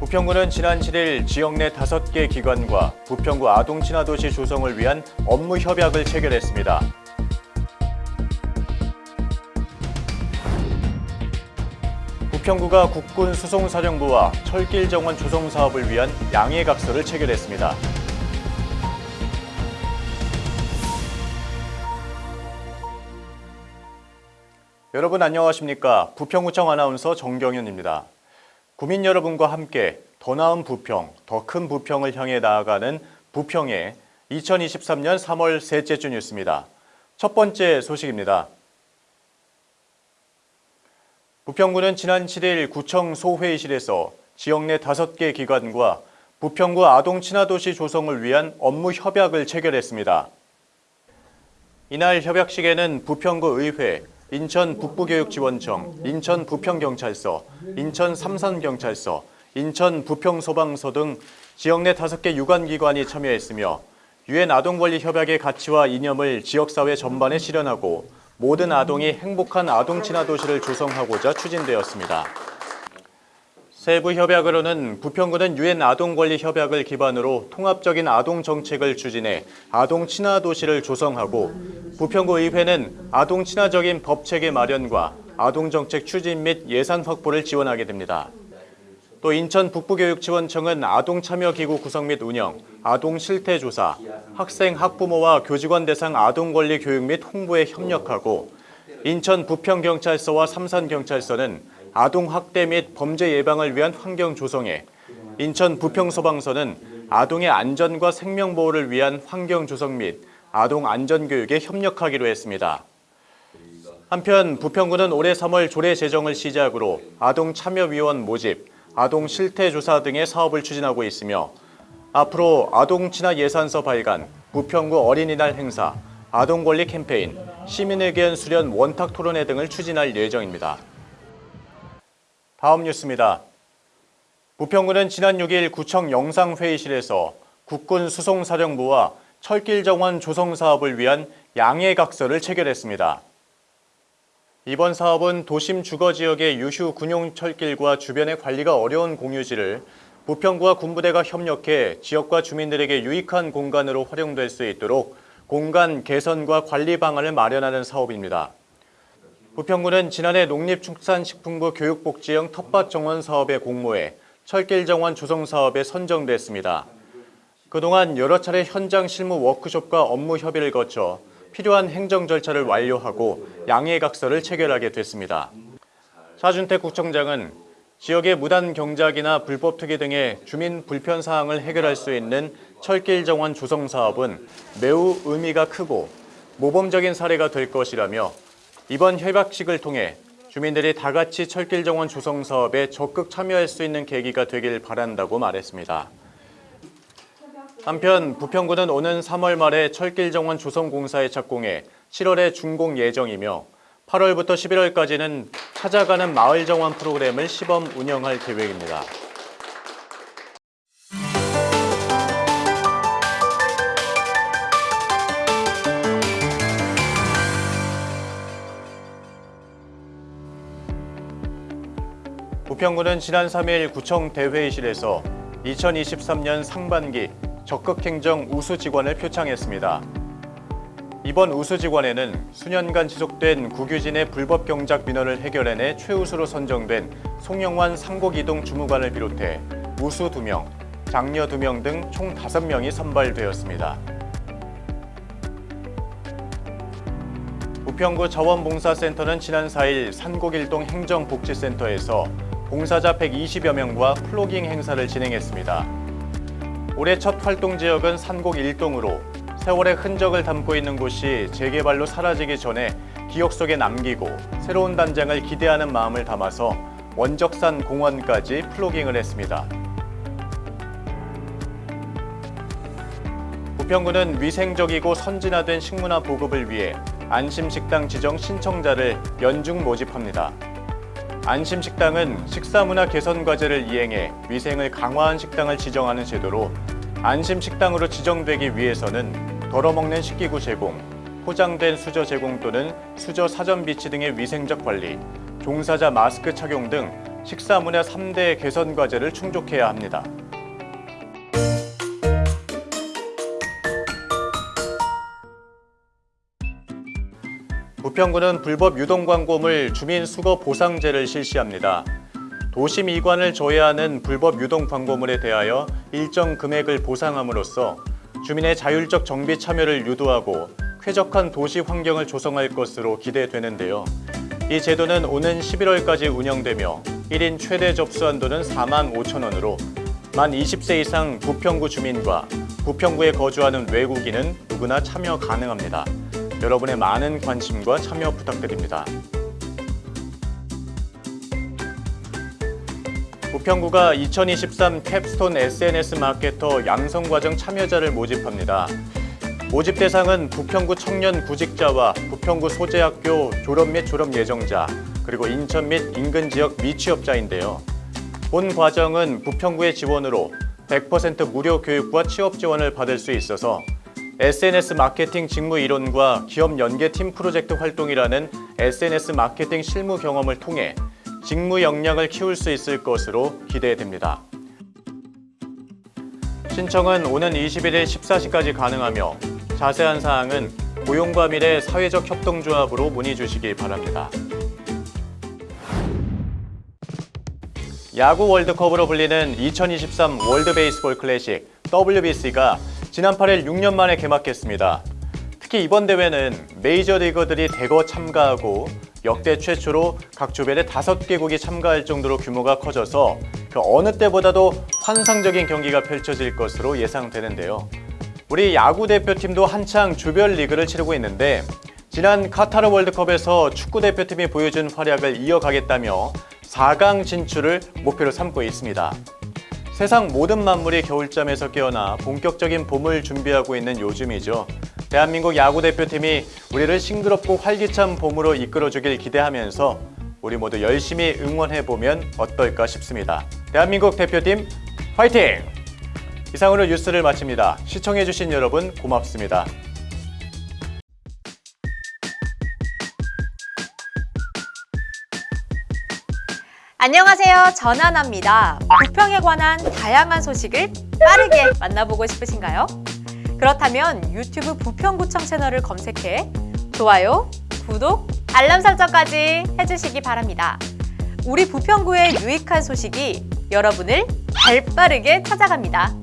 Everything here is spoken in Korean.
부평구는 지난 7일 지역 내 5개 기관과 부평구 아동친화도시 조성을 위한 업무 협약을 체결했습니다. 부평구가 국군 수송사령부와 철길 정원 조성 사업을 위한 양해각서를 체결했습니다. 여러분 안녕하십니까? 부평구청 아나운서 정경윤입니다. 구민 여러분과 함께 더 나은 부평, 더 큰 부평을 향해 나아가는 부평의 2023년 3월 셋째 주 뉴스입니다. 첫 번째 소식입니다. 부평구는 지난 7일 구청 소회의실에서 지역 내 5개 기관과 부평구 아동 친화도시 조성을 위한 업무 협약을 체결했습니다. 이날 협약식에는 부평구 의회, 인천 북부교육지원청, 인천 부평경찰서, 인천 삼산경찰서, 인천 부평소방서 등 지역 내 5개 유관기관이 참여했으며 유엔 아동권리 협약의 가치와 이념을 지역사회 전반에 실현하고 모든 아동이 행복한 아동 친화 도시를 조성하고자 추진되었습니다. 세부 협약으로는 부평구는 유엔 아동권리 협약을 기반으로 통합적인 아동 정책을 추진해 아동 친화 도시를 조성하고 부평구 의회는 아동 친화적인 법 체계 마련과 아동 정책 추진 및 예산 확보를 지원하게 됩니다. 또 인천 북부교육지원청은 아동 참여 기구 구성 및 운영, 아동 실태 조사, 학생 학부모와 교직원 대상 아동 권리 교육 및 홍보에 협력하고 인천 부평경찰서와 삼산경찰서는 아동 학대 및 범죄 예방을 위한 환경 조성에 인천 부평소방서는 아동의 안전과 생명 보호를 위한 환경 조성 및 아동 안전 교육에 협력하기로 했습니다. 한편 부평구는 올해 3월 조례 제정을 시작으로 아동 참여위원 모집, 아동 실태 조사 등의 사업을 추진하고 있으며 앞으로 아동 친화 예산서 발간, 부평구 어린이날 행사, 아동 권리 캠페인, 시민 의견 수련 원탁 토론회 등을 추진할 예정입니다. 다음 뉴스입니다. 부평구는 지난 6일 구청 영상회의실에서 국군 수송사령부와 철길 정원 조성 사업을 위한 양해각서를 체결했습니다. 이번 사업은 도심 주거지역의 유휴 군용 철길과 주변의 관리가 어려운 공유지를 부평구와 군부대가 협력해 지역과 주민들에게 유익한 공간으로 활용될 수 있도록 공간 개선과 관리 방안을 마련하는 사업입니다. 부평구는 지난해 농립축산식품부 교육복지형 텃밭 정원 사업에 공모해 철길 정원 조성 사업에 선정됐습니다. 그동안 여러 차례 현장 실무 워크숍과 업무 협의를 거쳐 필요한 행정 절차를 완료하고 양해각서를 체결하게 됐습니다. 차준택 구청장은 지역의 무단 경작이나 불법 투기 등의 주민 불편 사항을 해결할 수 있는 철길 정원 조성 사업은 매우 의미가 크고 모범적인 사례가 될 것이라며 이번 협약식을 통해 주민들이 다 같이 철길 정원 조성 사업에 적극 참여할 수 있는 계기가 되길 바란다고 말했습니다. 한편 부평구는 오는 3월 말에 철길 정원 조성 공사에 착공해 7월에 준공 예정이며 8월부터 11월까지는 찾아가는 마을 정원 프로그램을 시범 운영할 계획입니다. 부평구는 지난 3일 구청 대회의실에서 2023년 상반기 적극행정 우수직원을 표창했습니다. 이번 우수직원에는 수년간 지속된 국유진의 불법 경작 민원을 해결해내 최우수로 선정된 송영환 상곡이동 주무관을 비롯해 우수 2명, 장녀 2명 등 총 5명이 선발되었습니다. 부평구 자원봉사센터는 지난 4일 산곡일동 행정복지센터에서 봉사자 120여 명과 플로깅 행사를 진행했습니다. 올해 첫 활동 지역은 산곡 1동으로 세월의 흔적을 담고 있는 곳이 재개발로 사라지기 전에 기억 속에 남기고 새로운 단장을 기대하는 마음을 담아서 원적산 공원까지 플로깅을 했습니다. 부평구는 위생적이고 선진화된 식문화 보급을 위해 안심식당 지정 신청자를 연중 모집합니다. 안심식당은 식사문화 개선 과제를 이행해 위생을 강화한 식당을 지정하는 제도로 안심식당으로 지정되기 위해서는 덜어먹는 식기구 제공, 포장된 수저 제공 또는 수저 사전 비치 등의 위생적 관리, 종사자 마스크 착용 등 식사 문화 3대 개선 과제를 충족해야 합니다. 부평구는 불법 유동 광고물 주민 수거 보상제를 실시합니다. 도심 이관을 조회하는 불법 유동 광고물에 대하여 일정 금액을 보상함으로써 주민의 자율적 정비 참여를 유도하고 쾌적한 도시 환경을 조성할 것으로 기대되는데요. 이 제도는 오는 11월까지 운영되며 1인 최대 접수 한도는 4만 5천 원으로 만 20세 이상 부평구 주민과 부평구에 거주하는 외국인은 누구나 참여 가능합니다. 여러분의 많은 관심과 참여 부탁드립니다. 부평구가 2023 캡스톤 SNS 마케터 양성과정 참여자를 모집합니다. 모집 대상은 부평구 청년 구직자와 부평구 소재학교 졸업 및 졸업 예정자, 그리고 인천 및 인근 지역 미취업자인데요. 본 과정은 부평구의 지원으로 100% 무료 교육과 취업 지원을 받을 수 있어서 SNS 마케팅 직무 이론과 기업 연계 팀 프로젝트 활동이라는 SNS 마케팅 실무 경험을 통해 직무 역량을 키울 수 있을 것으로 기대됩니다. 신청은 오는 21일 14시까지 가능하며 자세한 사항은 고용과 미래 사회적 협동조합으로 문의 주시기 바랍니다. 야구 월드컵으로 불리는 2023 월드 베이스볼 클래식 WBC가 지난 8일 6년 만에 개막했습니다. 특히 이번 대회는 메이저리거들이 대거 참가하고 역대 최초로 각 조별에 5개국이 참가할 정도로 규모가 커져서 그 어느 때보다도 환상적인 경기가 펼쳐질 것으로 예상되는데요. 우리 야구 대표팀도 한창 조별 리그를 치르고 있는데 지난 카타르 월드컵에서 축구 대표팀이 보여준 활약을 이어가겠다며 4강 진출을 목표로 삼고 있습니다. 세상 모든 만물이 겨울잠에서 깨어나 본격적인 봄을 준비하고 있는 요즘이죠. 대한민국 야구 대표팀이 우리를 싱그럽고 활기찬 봄으로 이끌어주길 기대하면서 우리 모두 열심히 응원해보면 어떨까 싶습니다. 대한민국 대표팀 화이팅! 이상으로 뉴스를 마칩니다. 시청해주신 여러분 고맙습니다. 안녕하세요. 전하나입니다. 부평에 관한 다양한 소식을 빠르게 만나보고 싶으신가요? 그렇다면 유튜브 부평구청 채널을 검색해 좋아요, 구독, 알람 설정까지 해주시기 바랍니다. 우리 부평구의 유익한 소식이 여러분을 발빠르게 찾아갑니다.